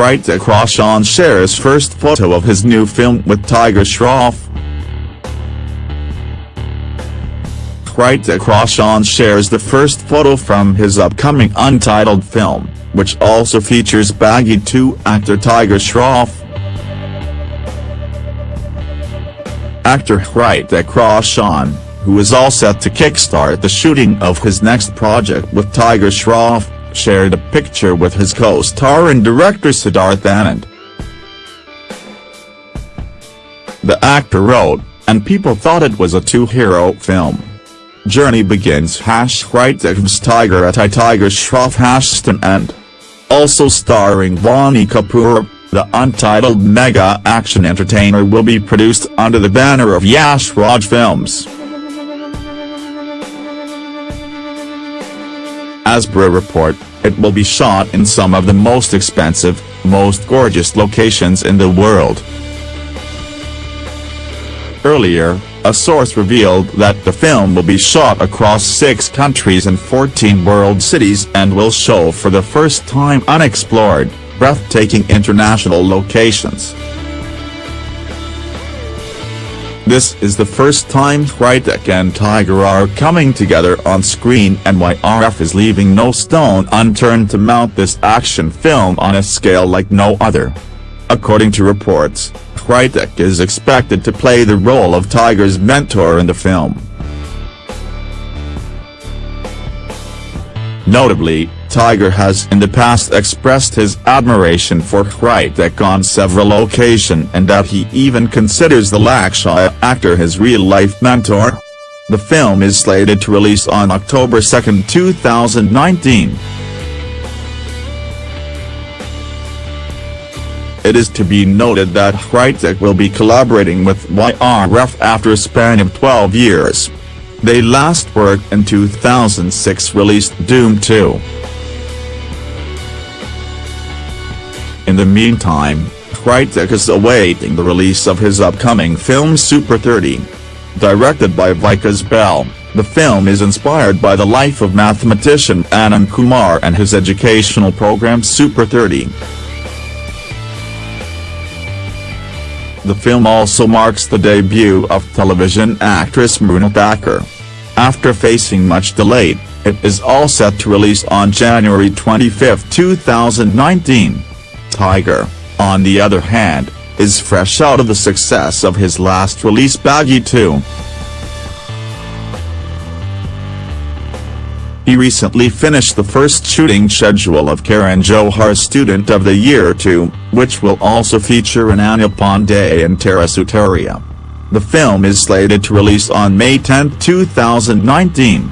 Hrithik Roshan shares first photo of his new film with Tiger Shroff. Hrithik Roshan shares the first photo from his upcoming untitled film, which also features Baaghi 2 actor Tiger Shroff. Actor Hrithik Roshan, who is all set to kickstart the shooting of his next project with Tiger Shroff, shared a picture with his co-star and director Siddharth Anand. The actor wrote, and people thought it was a two-hero film. Journey begins hash Hrithik's Tiger at I Tiger Shroff Hashton and also starring Boney Kapoor, the untitled mega action entertainer will be produced under the banner of Yash Raj Films. As per report, it will be shot in some of the most expensive, most gorgeous locations in the world. Earlier, a source revealed that the film will be shot across six countries and 14 world cities and will show for the first time unexplored, breathtaking international locations. This is the first time Hrithik and Tiger are coming together on screen and YRF is leaving no stone unturned to mount this action film on a scale like no other. According to reports, Hrithik is expected to play the role of Tiger's mentor in the film. Notably, Tiger has in the past expressed his admiration for Hrithik on several occasions and that he even considers the Lakshya actor his real-life mentor. The film is slated to release on October 2, 2019. It is to be noted that Hrithik will be collaborating with YRF after a span of 12 years. They last worked in 2006 released Dhoom 2. In the meantime, Hrithik is awaiting the release of his upcoming film Super 30. Directed by Vikas Bahl, the film is inspired by the life of mathematician Anand Kumar and his educational program Super 30. The film also marks the debut of television actress Mrunal Thakur. After facing much delay, it is all set to release on January 25, 2019. Tiger, on the other hand, is fresh out of the success of his last release Baaghi 2. He recently finished the first shooting schedule of Karan Johar's Student of the Year 2, which will also feature Ananya Panday and Tara Sutaria. The film is slated to release on May 10, 2019.